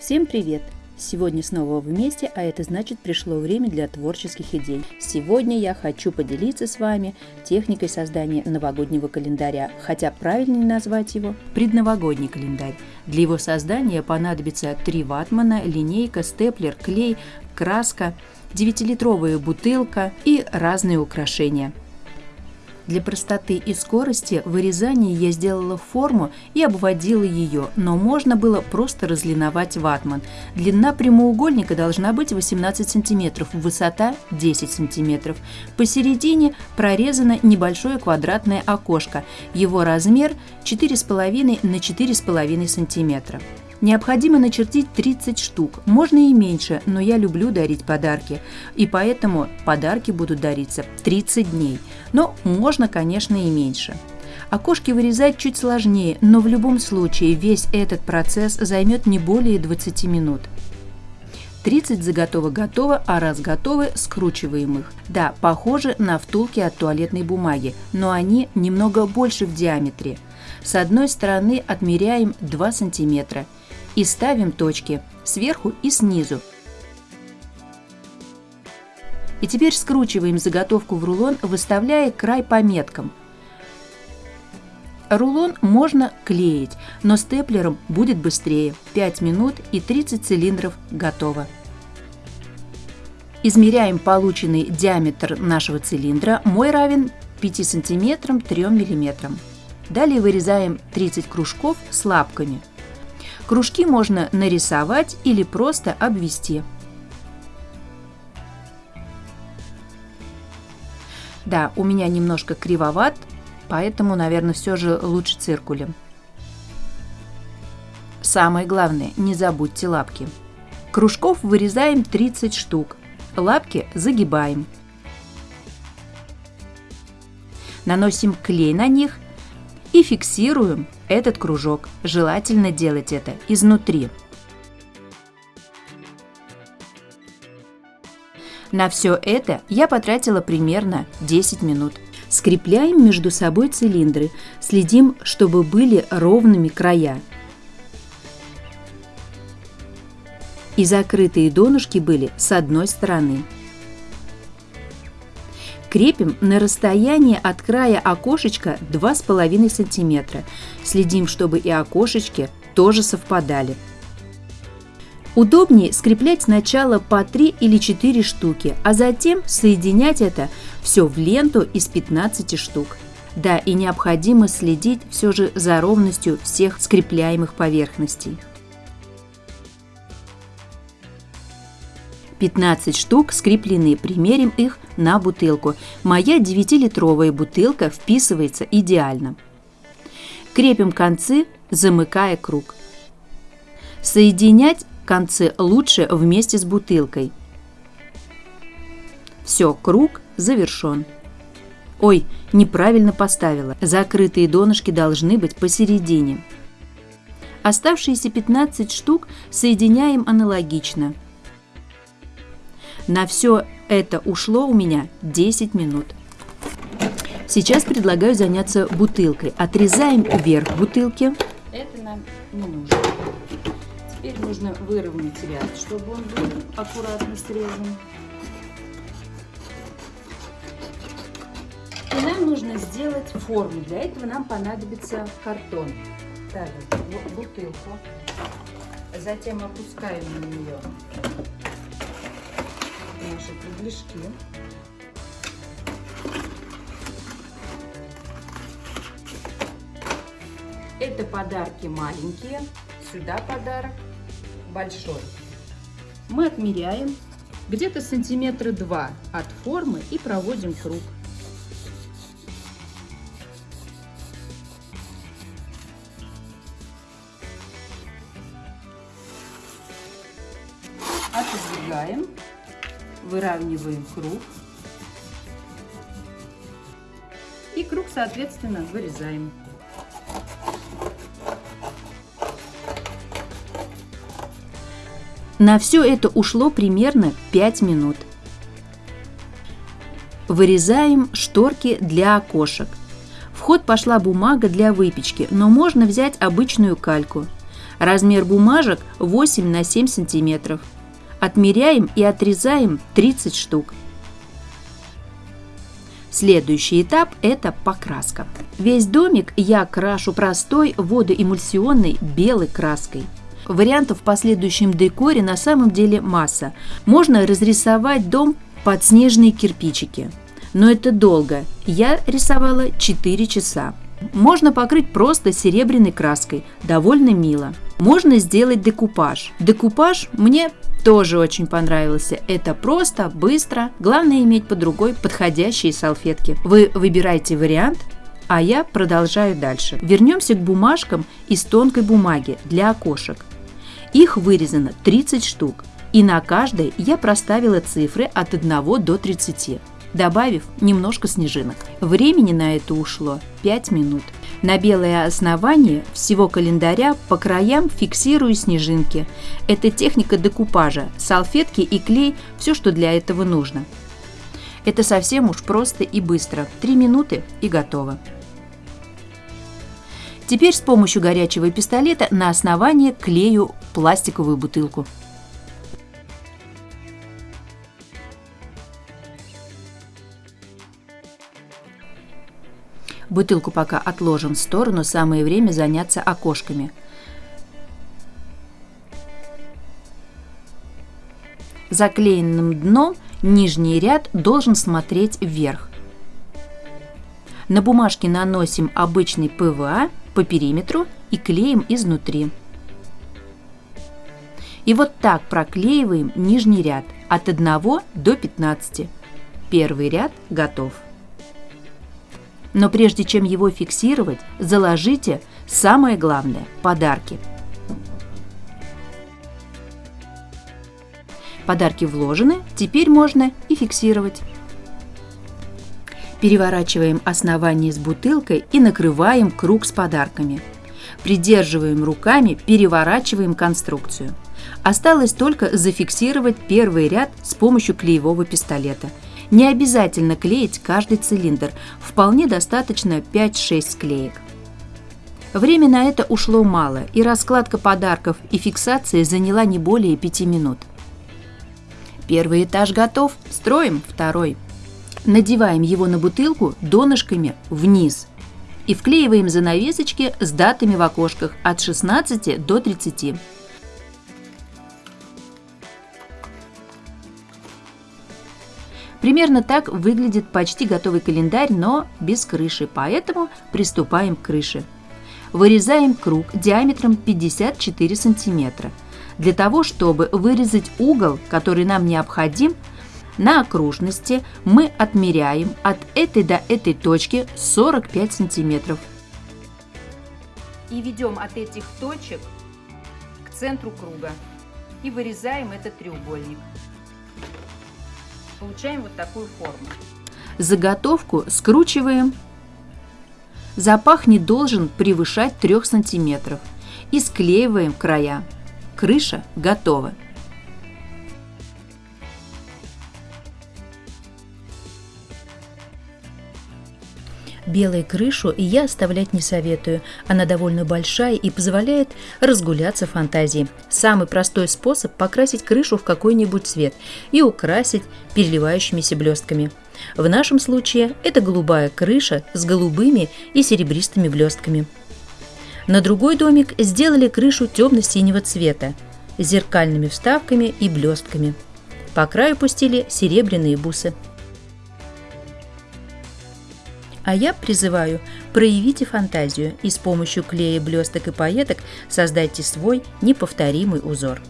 Всем привет! Сегодня снова вместе, а это значит пришло время для творческих идей. Сегодня я хочу поделиться с вами техникой создания новогоднего календаря, хотя правильнее назвать его предновогодний календарь. Для его создания понадобится три ватмана, линейка, степлер, клей, краска, 9-литровая бутылка и разные украшения – для простоты и скорости вырезания я сделала форму и обводила ее, но можно было просто разлиновать ватман. Длина прямоугольника должна быть 18 см, высота 10 см. Посередине прорезано небольшое квадратное окошко. Его размер 4,5 на 4,5 см. Необходимо начертить 30 штук, можно и меньше, но я люблю дарить подарки, и поэтому подарки будут дариться 30 дней, но можно, конечно, и меньше. Окошки вырезать чуть сложнее, но в любом случае весь этот процесс займет не более 20 минут. 30 заготовок готово, а раз готовы, скручиваем их. Да, похожи на втулки от туалетной бумаги, но они немного больше в диаметре. С одной стороны отмеряем 2 сантиметра и ставим точки сверху и снизу. И теперь скручиваем заготовку в рулон, выставляя край по меткам. Рулон можно клеить, но степлером будет быстрее. 5 минут и 30 цилиндров готово. Измеряем полученный диаметр нашего цилиндра. Мой равен 5 см 3 мм. Далее вырезаем 30 кружков с лапками – Кружки можно нарисовать или просто обвести. Да, у меня немножко кривоват, поэтому, наверное, все же лучше циркулем. Самое главное, не забудьте лапки. Кружков вырезаем 30 штук, лапки загибаем. Наносим клей на них и фиксируем этот кружок. Желательно делать это изнутри. На все это я потратила примерно 10 минут. Скрепляем между собой цилиндры, следим, чтобы были ровными края. И закрытые донышки были с одной стороны. Крепим на расстоянии от края окошечка 2,5 см. Следим, чтобы и окошечки тоже совпадали. Удобнее скреплять сначала по 3 или 4 штуки, а затем соединять это все в ленту из 15 штук. Да, и необходимо следить все же за ровностью всех скрепляемых поверхностей. 15 штук скреплены, примерим их на бутылку. Моя 9-литровая бутылка вписывается идеально. Крепим концы, замыкая круг. Соединять концы лучше вместе с бутылкой. Все, круг завершен. Ой, неправильно поставила. Закрытые донышки должны быть посередине. Оставшиеся 15 штук соединяем аналогично – на все это ушло у меня 10 минут. Сейчас предлагаю заняться бутылкой. Отрезаем вверх бутылки. Это нам не нужно. Теперь нужно выровнять ряд, чтобы он был аккуратно срезан. И нам нужно сделать форму. Для этого нам понадобится картон. Ставим бутылку. Затем опускаем на нее кругляшки. Это подарки маленькие, сюда подарок большой. Мы отмеряем где-то сантиметра два от формы и проводим круг. Отодвигаем выравниваем круг. И круг, соответственно, вырезаем. На все это ушло примерно 5 минут. Вырезаем шторки для окошек. В ход пошла бумага для выпечки, но можно взять обычную кальку. Размер бумажек 8 на 7 сантиметров. Отмеряем и отрезаем 30 штук. Следующий этап – это покраска. Весь домик я крашу простой водоэмульсионной белой краской. Вариантов в последующем декоре на самом деле масса. Можно разрисовать дом под снежные кирпичики. Но это долго. Я рисовала 4 часа. Можно покрыть просто серебряной краской, довольно мило. Можно сделать декупаж. Декупаж мне тоже очень понравился. Это просто, быстро, главное иметь под рукой подходящие салфетки. Вы выбираете вариант, а я продолжаю дальше. Вернемся к бумажкам из тонкой бумаги для окошек. Их вырезано 30 штук, и на каждой я проставила цифры от 1 до 30 добавив немножко снежинок. Времени на это ушло 5 минут. На белое основание всего календаря по краям фиксирую снежинки. Это техника декупажа, салфетки и клей – все, что для этого нужно. Это совсем уж просто и быстро. 3 минуты и готово. Теперь с помощью горячего пистолета на основание клею пластиковую бутылку. Бутылку пока отложим в сторону, самое время заняться окошками. Заклеенным дном нижний ряд должен смотреть вверх. На бумажке наносим обычный ПВА по периметру и клеим изнутри. И вот так проклеиваем нижний ряд от 1 до 15. Первый ряд готов. Но прежде чем его фиксировать, заложите самое главное – подарки. Подарки вложены, теперь можно и фиксировать. Переворачиваем основание с бутылкой и накрываем круг с подарками. Придерживаем руками, переворачиваем конструкцию. Осталось только зафиксировать первый ряд с помощью клеевого пистолета – не обязательно клеить каждый цилиндр, вполне достаточно 5-6 склеек. Время на это ушло мало, и раскладка подарков и фиксация заняла не более 5 минут. Первый этаж готов, строим второй. Надеваем его на бутылку донышками вниз и вклеиваем занавесочки с датами в окошках от 16 до 30. Примерно так выглядит почти готовый календарь, но без крыши, поэтому приступаем к крыше. Вырезаем круг диаметром 54 сантиметра. Для того, чтобы вырезать угол, который нам необходим, на окружности мы отмеряем от этой до этой точки 45 сантиметров. И ведем от этих точек к центру круга и вырезаем этот треугольник получаем вот такую форму. Заготовку скручиваем. Запах не должен превышать 3 сантиметров. И склеиваем края. Крыша готова. Белую крышу я оставлять не советую. Она довольно большая и позволяет разгуляться фантазии. Самый простой способ покрасить крышу в какой-нибудь цвет и украсить переливающимися блестками. В нашем случае это голубая крыша с голубыми и серебристыми блестками. На другой домик сделали крышу темно-синего цвета с зеркальными вставками и блестками. По краю пустили серебряные бусы. А я призываю, проявите фантазию и с помощью клея, блесток и пайеток создайте свой неповторимый узор.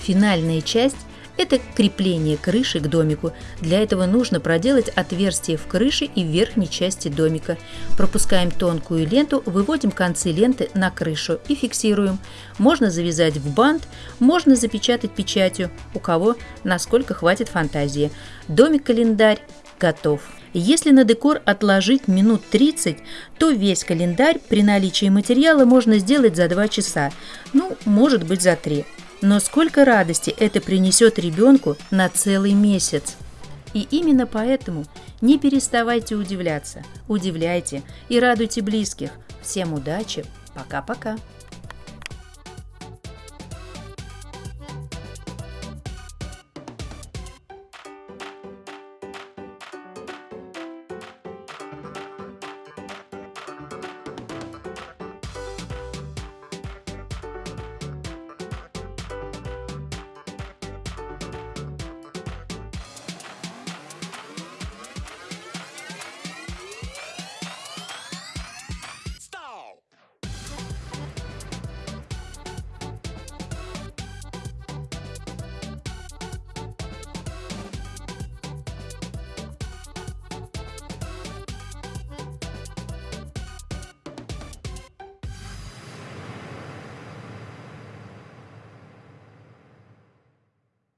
Финальная часть – это крепление крыши к домику. Для этого нужно проделать отверстие в крыше и в верхней части домика. Пропускаем тонкую ленту, выводим концы ленты на крышу и фиксируем. Можно завязать в бант, можно запечатать печатью, у кого насколько хватит фантазии. Домик-календарь готов. Если на декор отложить минут 30, то весь календарь при наличии материала можно сделать за 2 часа, ну, может быть за 3. Но сколько радости это принесет ребенку на целый месяц. И именно поэтому не переставайте удивляться, удивляйте и радуйте близких. Всем удачи, пока-пока.